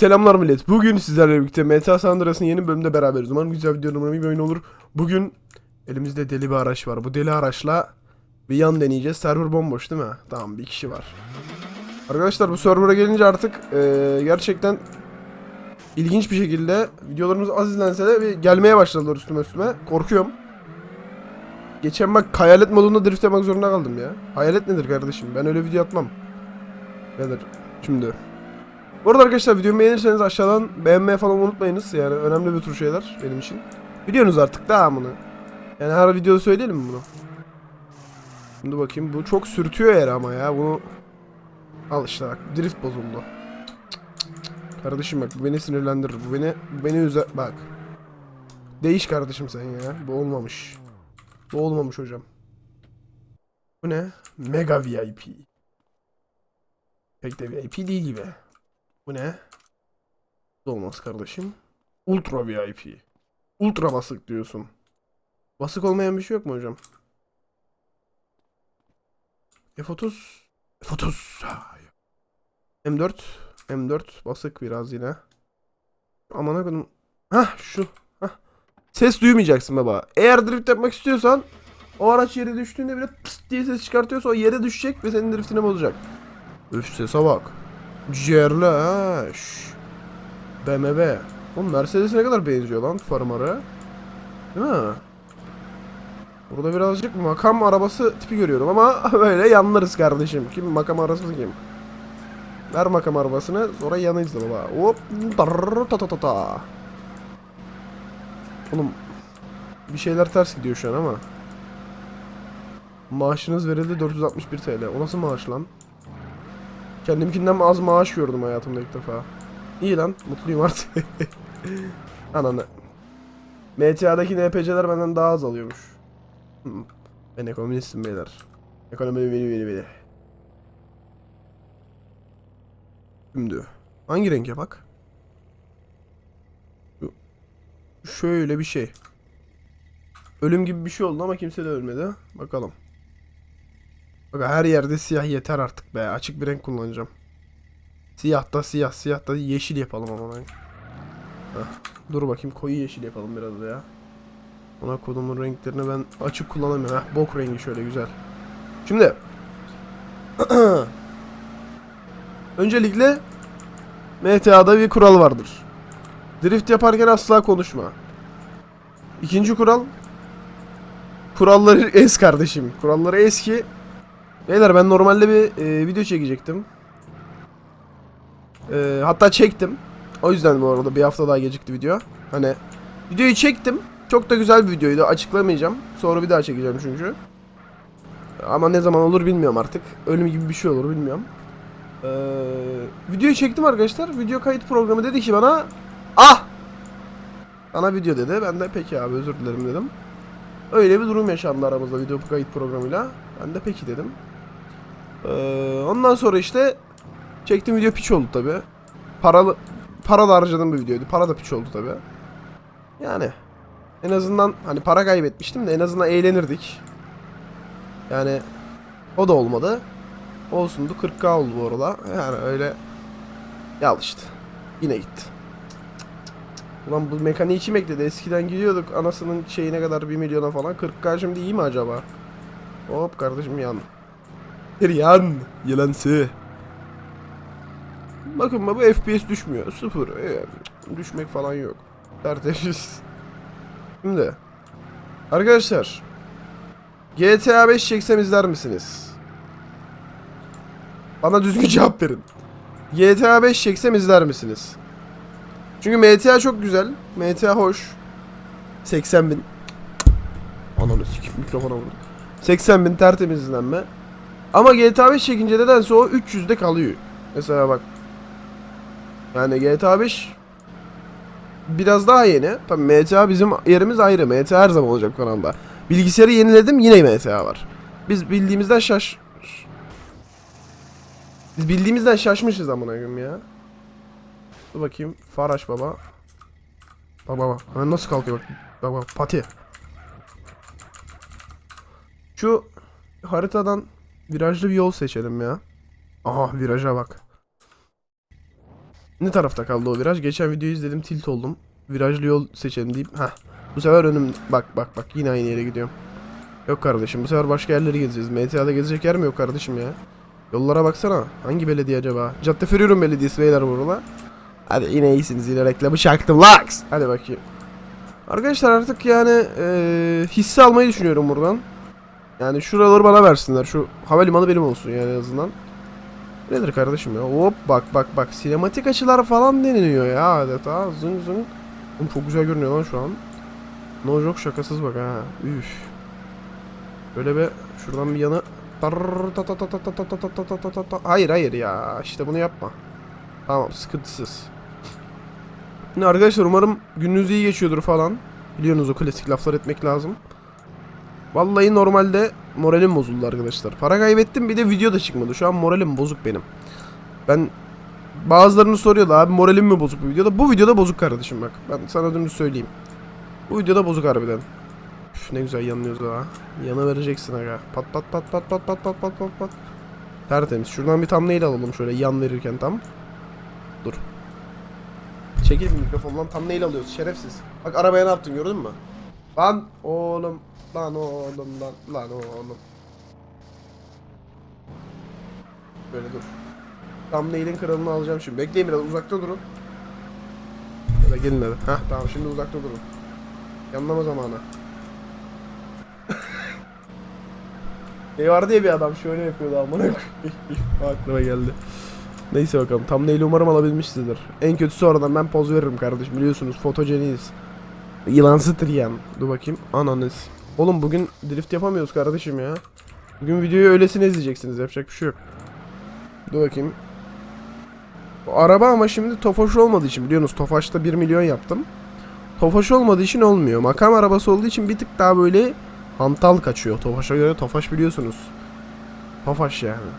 Selamlar millet. Bugün sizlerle birlikte Meta San Andreas'ın yeni bölümünde beraberiz. Umarım güzel video umarım bir oyun olur. Bugün elimizde deli bir araç var. Bu deli araçla bir yan deneyeceğiz. Server bomboş değil mi? Tamam bir kişi var. Arkadaşlar bu server'a gelince artık eee, gerçekten ilginç bir şekilde videolarımız az izlense de bir gelmeye başladılar üstüme üstüme. Korkuyorum. Geçen bak hayalet modunda drift yapmak zorunda kaldım ya. Hayalet nedir kardeşim? Ben öyle video atmam. Nedir? Şimdi. Bu arada arkadaşlar videomu beğenirseniz aşağıdan beğenmeyi falan unutmayınız. Yani önemli bir tür şeyler benim için. Biliyorsunuz artık daha bunu. Yani her videoda söyleyelim mi bunu? Şimdi bakayım bu çok sürtüyor yer ama ya bunu Al işte bak drift bozuldu. Kardeşim bak bu beni sinirlendirir. Bu beni beni üzer bak. Değiş kardeşim sen ya. Bu olmamış. Bu olmamış hocam. Bu ne? Mega VIP. Pek de VIP değil gibi. Bu ne? Olmaz kardeşim. Ultra VIP. Ultra basık diyorsun. Basık olmayan bir şey yok mu hocam? F30 F30 Ha, yok. M4 M4 basık biraz yine. Aman akıdım. Hah şu. Hah. Ses duymayacaksın baba. Eğer drift yapmak istiyorsan o araç yere düştüğünde bile pıst diye ses çıkartıyorsa o yere düşecek ve senin driftini bozacak. Üf sese bak. Ciğerli ha. şş. BMW. Oğlum Mercedes'e ne kadar benziyor lan farmarı. Değil mi? Burada birazcık makam arabası tipi görüyorum ama böyle yanlarız kardeşim. Kim makam arabası kim? Ver makam arabasını sonra yanıyız da baba. Hop. darr, Ta ta ta ta. Oğlum bir şeyler ters gidiyor şu an ama. Maaşınız verildi 461 TL. O nasıl maaş lan? Kendimkinden az maaş gördüm hayatımda ilk defa. İyi lan, mutluyum artık. Ananı. MTA'daki NPC'ler benden daha az alıyormuş. Hı. Ben ekonomistim beyler. Ekonomi beni beni beni. Şimdi hangi renge bak? Şöyle bir şey. Ölüm gibi bir şey oldu ama kimse de ölmedi. Bakalım. Bak her yerde siyah yeter artık be. Açık bir renk kullanacağım. Siyah da siyah, siyah da yeşil yapalım ama ben. Dur bakayım koyu yeşil yapalım biraz da ya. Ona kodumun renklerini ben açık kullanamıyorum. Heh, bok rengi şöyle güzel. Şimdi. Öncelikle MTA'da bir kural vardır. Drift yaparken asla konuşma. İkinci kural Kuralları es kardeşim. Kuralları eski. Beyler ben normalde bir e, video çekecektim. E, hatta çektim. O yüzden bu arada bir hafta daha gecikti video. Hani videoyu çektim. Çok da güzel bir videoydu. Açıklamayacağım. Sonra bir daha çekeceğim çünkü. Ama ne zaman olur bilmiyorum artık. Ölüm gibi bir şey olur bilmiyorum. Ee, videoyu çektim arkadaşlar. Video kayıt programı dedi ki bana Ah! Bana video dedi. Ben de peki abi özür dilerim dedim. Öyle bir durum yaşandı aramızda video kayıt programıyla. Ben de peki dedim. Ee, ondan sonra işte çektiğim video piç oldu tabi. Paralı para da harcadığım bir videoydu. Para da piç oldu tabi. Yani en azından hani para kaybetmiştim de en azından eğlenirdik. Yani o da olmadı. Olsundu 40k oldu bu arada. Yani öyle ya işte. Yine gitti. Ulan bu mekaniği kim ekledi? Eskiden gidiyorduk anasının şeyine kadar 1 milyona falan. 40k şimdi iyi mi acaba? Hop kardeşim yan. Bir yan. Yılansı. Bakın bu FPS düşmüyor. Sıfır. Ee, düşmek falan yok. Tertemiz. Şimdi. Arkadaşlar. GTA 5 çeksem izler misiniz? Bana düzgün cevap verin. GTA 5 çeksem izler misiniz? Çünkü MTA çok güzel. MTA hoş. 80 bin. Ananı sikip mikrofona vurdum. 80 bin tertemiz izlenme. Ama GTA 5 çekince nedense o 300'de kalıyor. Mesela bak. Yani GTA 5 biraz daha yeni. Tabii MTA bizim yerimiz ayrı. MTA her zaman olacak kanalda. Bilgisayarı yeniledim yine MTA var. Biz bildiğimizden şaş... Biz bildiğimizden şaşmışız amına koyayım ya. Dur bakayım. Faraş baba. Bak baba. Hemen nasıl kalkıyor bak. Bak bak. Pati. Şu haritadan virajlı bir yol seçelim ya. Aha viraja bak. Ne tarafta kaldı o viraj? Geçen videoyu izledim tilt oldum. Virajlı yol seçelim deyip. Heh. Bu sefer önüm bak bak bak yine aynı yere gidiyorum. Yok kardeşim bu sefer başka yerleri gezeceğiz. MTA'da gezecek yer mi yok kardeşim ya? Yollara baksana. Hangi belediye acaba? Cadde Feriorum Belediyesi beyler burada. Hadi yine iyisiniz yine reklamı çaktım. Laks. Hadi bakayım. Arkadaşlar artık yani eee hisse almayı düşünüyorum buradan. Yani şuraları bana versinler. Şu havalimanı benim olsun yani en azından. Nedir kardeşim ya? Hop bak bak bak. Sinematik açılar falan deniliyor ya adeta. Zın zın. Oğlum çok güzel görünüyor lan şu an. No joke şakasız bak ha. Üf. Böyle bir şuradan bir yanı. Hayır hayır ya. İşte bunu yapma. Tamam sıkıntısız. Şimdi arkadaşlar umarım gününüz iyi geçiyordur falan. Biliyorsunuz o klasik laflar etmek lazım. Vallahi normalde moralim bozuldu arkadaşlar. Para kaybettim bir de video da çıkmadı. Şu an moralim bozuk benim. Ben bazılarını soruyordu abi moralim mi bozuk bu videoda? Bu videoda bozuk kardeşim bak. Ben sana dümdüz söyleyeyim. Bu videoda bozuk harbiden. Üf, ne güzel yanıyoruz ha. Yana vereceksin aga. Pat pat pat pat pat pat pat pat pat pat. Tertemiz. Şuradan bir thumbnail alalım şöyle yan verirken tam. Dur. Çekil bir mikrofondan thumbnail alıyoruz şerefsiz. Bak arabaya ne yaptın gördün mü? Lan oğlum. Lan oğlum lan. Lan oğlum. Böyle dur. Thumbnail'in kralını alacağım şimdi. Bekleyin biraz uzakta durun. Böyle gelin hadi. Heh tamam şimdi uzakta durun. Yanlama zamanı. Ne vardı ya bir adam şöyle yapıyordu amına. Aklıma geldi. Neyse bakalım. Thumbnail'i umarım alabilmişsinizdir. En kötüsü oradan ben poz veririm kardeşim. Biliyorsunuz fotojeniyiz. Yılansı triyan. Dur bakayım. Ananız. Oğlum bugün drift yapamıyoruz kardeşim ya. Bugün videoyu öylesine izleyeceksiniz. Yapacak bir şey yok. Dur bakayım. Bu araba ama şimdi Tofaş olmadığı için biliyorsunuz Tofaş'ta 1 milyon yaptım. Tofaş olmadığı için olmuyor. Makam arabası olduğu için bir tık daha böyle hantal kaçıyor. Tofaş'a göre Tofaş biliyorsunuz. Tofaş yani.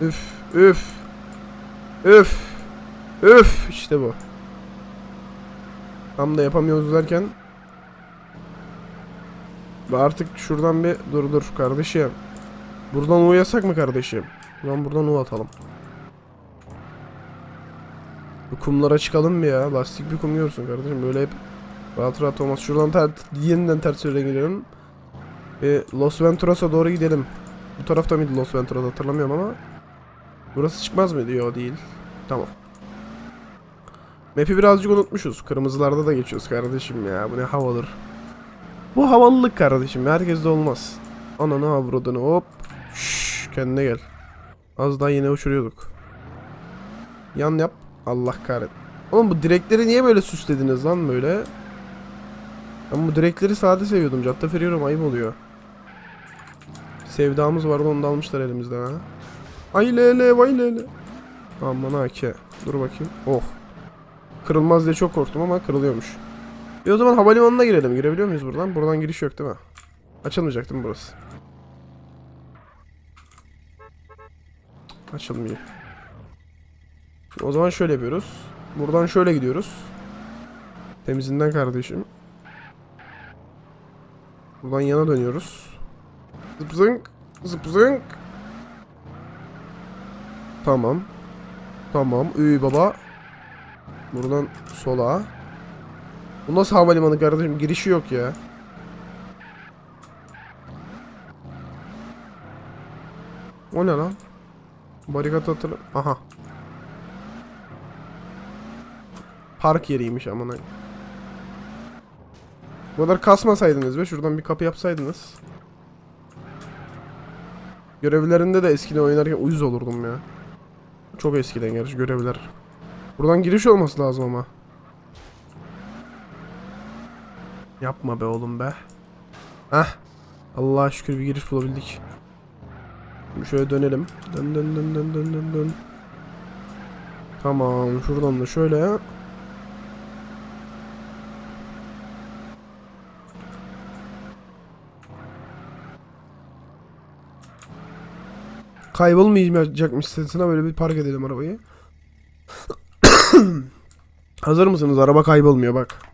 Üf üf. Üf. Üf işte bu. Tam da yapamıyoruz derken artık şuradan bir dur dur kardeşim. Buradan U yasak mı kardeşim? Buradan buradan U atalım. Bu kumlara çıkalım bir ya. Lastik bir kum görsün kardeşim. Böyle hep rahat rahat olmaz. Şuradan ter yeniden ters yöne gidiyorum. Ve Los Venturas'a doğru gidelim. Bu tarafta mıydı Los Venturas hatırlamıyorum ama. Burası çıkmaz mıydı? Yok değil. Tamam. Map'i birazcık unutmuşuz. Kırmızılarda da geçiyoruz kardeşim ya. Bu ne havadır. Bu havalılık kardeşim. Herkes olmaz. Ananı avradını hop. Şşş kendine gel. Az daha yine uçuruyorduk. Yan yap. Allah kahret. Oğlum bu direkleri niye böyle süslediniz lan böyle? Ben bu direkleri sade seviyordum. Cadde Feriorum ayıp oluyor. Sevdamız vardı onu da almışlar elimizden ha. Ay lele vay lele. Aman ha ki. Dur bakayım. Oh. Kırılmaz diye çok korktum ama kırılıyormuş. E o zaman havalimanına girelim. Girebiliyor muyuz buradan? Buradan giriş yok değil mi? Açılmayacak değil mi burası? Açılmıyor. O zaman şöyle yapıyoruz. Buradan şöyle gidiyoruz. Temizinden kardeşim. Buradan yana dönüyoruz. Zıp zınk. Tamam. Tamam. Üy baba. Buradan sola. Bu nasıl havalimanı kardeşim? Girişi yok ya. O ne lan? Barikat hatırla... Aha. Park yeriymiş amına. Bu kadar kasmasaydınız be. Şuradan bir kapı yapsaydınız. Görevlerinde de eskiden oynarken uyuz olurdum ya. Çok eskiden gerçi görevler. Buradan giriş olması lazım ama. Yapma be oğlum be. Heh. Allah'a şükür bir giriş bulabildik. Şimdi şöyle dönelim. Dön dön dön dön dön dön dön. Tamam şuradan da şöyle. Kaybolmayacakmış sesine böyle bir park edelim arabayı. Hazır mısınız? Araba kaybolmuyor bak.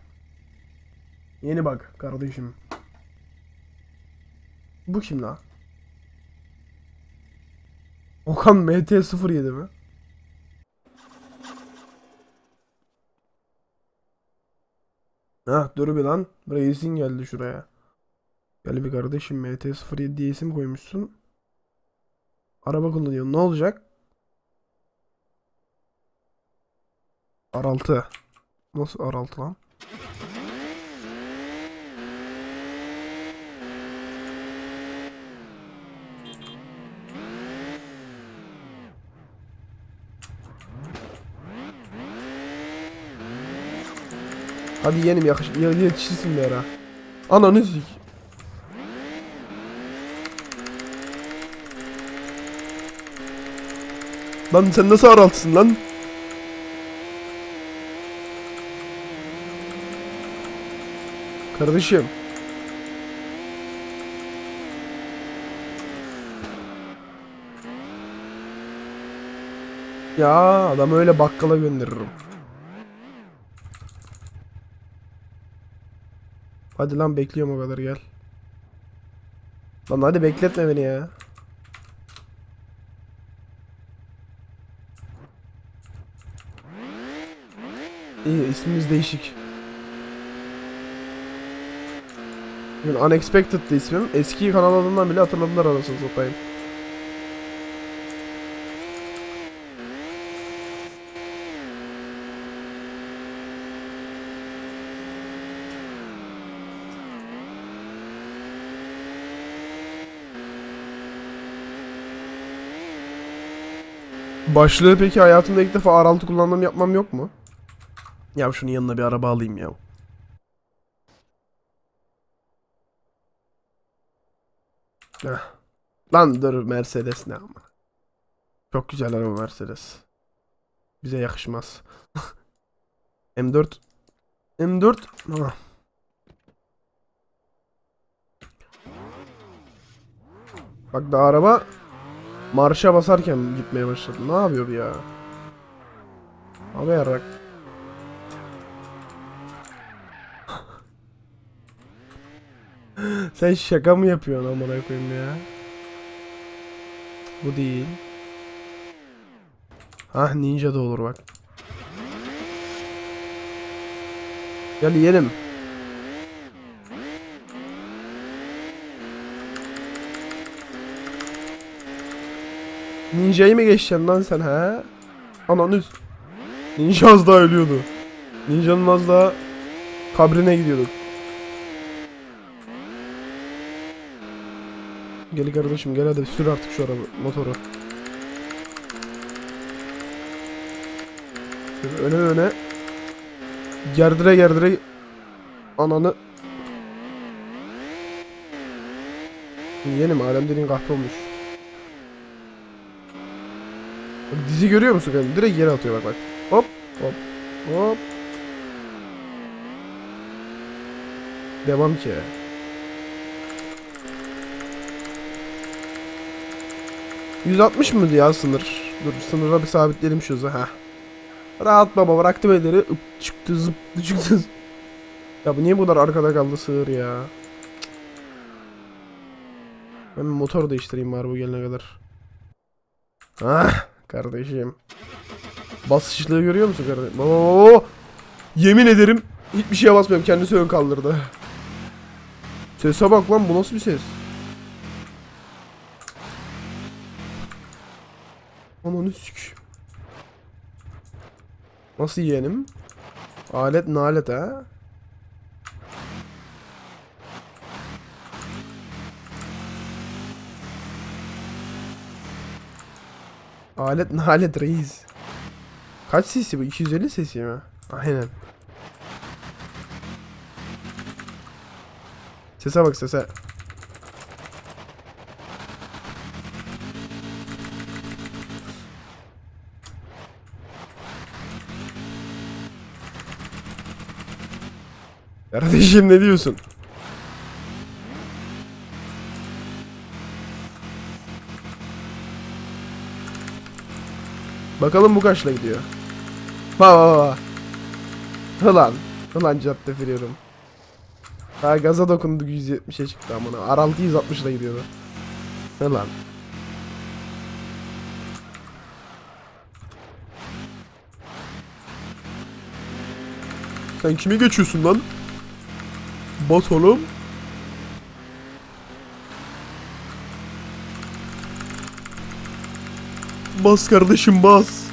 Yeni bak kardeşim. Bu kim la? Okan MT07 mi? Hah dur bir lan. Reis'in geldi şuraya. Gel bir kardeşim MT07 diye isim koymuşsun. Araba kullanıyor. Ne olacak? Araltı. Nasıl araltı lan? Hadi yenim yakış ya- yetişirsin bir ara. Ananı sik. Lan sen nasıl araltısın lan? Kardeşim. Ya adam öyle bakkala gönderirim. Hadi lan bekliyorum o kadar gel. Lan hadi bekletme beni ya. İyi ismimiz değişik. Unexpected'dı ismim. Eski kanal adından bile hatırladılar anasını satayım. Başlığı peki hayatımda ilk defa R6 kullandığım yapmam yok mu? Ya şunun yanına bir araba alayım ya. Heh. Lan dur Mercedes ne ama. Çok güzel araba Mercedes. Bize yakışmaz. M4 M4 ah. Bak da araba marşa basarken gitmeye başladı. Ne yapıyor ya? Abi yarak. Sen şaka mı yapıyorsun amına koyayım ya? Bu değil. Hah ninja da olur bak. Gel yiyelim. Ninja'yı mı geçeceksin lan sen ha? Ananı Ninja az daha ölüyordu. Ninja'nın az daha kabrine gidiyorduk. Gel kardeşim gel hadi sür artık şu araba motoru. Öne öne. Gerdire gerdire. Ananı. Yenim alem dediğin kahpe olmuş. Bak, dizi görüyor musun kanka? Direkt yere atıyor bak bak. Hop hop hop. Devam ki. ...160 mı ya sınır? Dur sınıra bir sabitleyelim şu ha. Rahat baba bıraktım elleri ıp çıktı zıptı çıktı. Ya bu niye bu kadar arkada kaldı sığır ya? Ben motor değiştireyim bari bu gelene kadar. Ah kardeşim. Basışlığı görüyor musun kardeşim? Oo! Yemin ederim hiçbir şeye basmıyorum. Kendisi ön kaldırdı. Sese bak lan bu nasıl bir ses? Ananı sük. Nasıl yeğenim? Alet nalet ha? Alet nalet reis. Kaç sesi bu? 250 sesi mi? Aynen. Sese bak sese. Kardeşim ne diyorsun? Bakalım bu kaçla gidiyor. Ha ha ha. Hılan. Hılan cadde veriyorum. Ha gaza dokundu 170'e çıktı amına. Araltı 160 ile gidiyordu. Hılan. Sen kimi geçiyorsun lan? Bas oğlum. Bas kardeşim bas.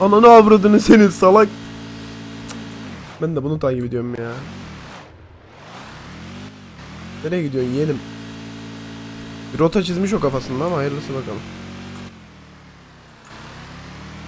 Ananı avradını senin salak. Ben de bunu takip ediyorum ya. Nereye gidiyorsun yeğenim? Bir rota çizmiş o kafasında ama hayırlısı bakalım.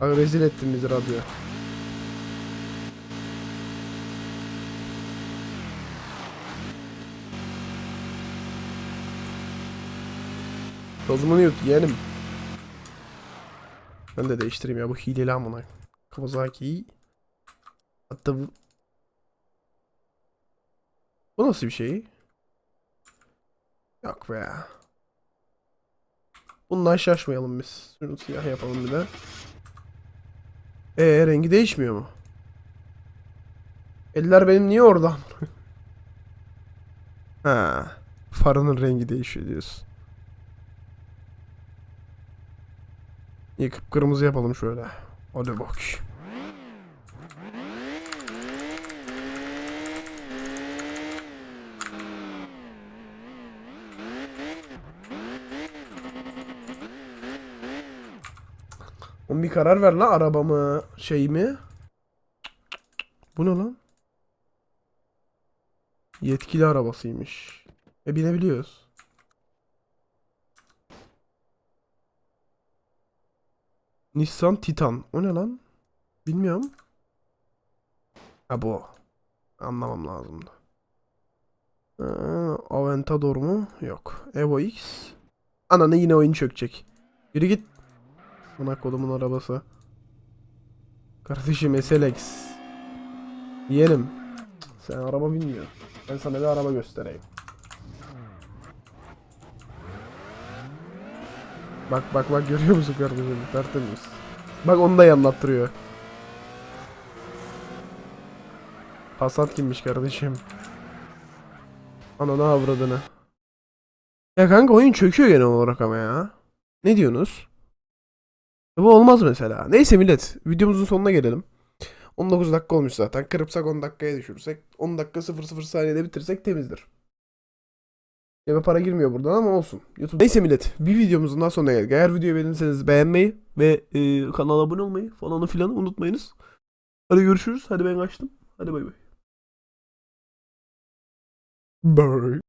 Bak rezil ettin bizi radyo Tozumunu yut yeğenim Ben de değiştireyim ya bu hileli amına Kawasaki Hatta bu Bu nasıl bir şey? Yok be. Bundan şaşmayalım biz. Şunu siyah yapalım bir de. Ee rengi değişmiyor mu? Eller benim niye orada? ha, farının rengi değişiyor diyorsun. İyi kıpkırmızı yapalım şöyle. Hadi bak. Oğlum bir karar ver lan arabamı şey mi? Bu ne lan? Yetkili arabasıymış. E binebiliyoruz. Nissan Titan. O ne lan? Bilmiyorum. Ha bu. Anlamam lazımdı. Ee, Aventador mu? Yok. Evo X. Ananı yine oyun çökecek. Yürü git. Buna kolumun arabası. Kardeşim SLX. Yeğenim. Sen araba bilmiyorsun. Ben sana bir araba göstereyim. Bak bak bak görüyor musun kardeşim? Tertemiz. Bak onu da anlattırıyor. Passat kimmiş kardeşim? Ananı avradını. Ya kanka oyun çöküyor genel olarak ama ya. Ne diyorsunuz? Bu olmaz mesela. Neyse millet videomuzun sonuna gelelim. 19 dakika olmuş zaten. Kırpsak 10 dakikaya düşürsek 10 dakika 00 saniyede bitirsek temizdir. Cebe para girmiyor buradan ama olsun. YouTube. Neyse millet bir videomuzun daha sonuna geldik. Eğer videoyu beğendiyseniz beğenmeyi ve e, kanala abone olmayı falanı filanı unutmayınız. Hadi görüşürüz. Hadi ben kaçtım. Hadi bay bay. Bye.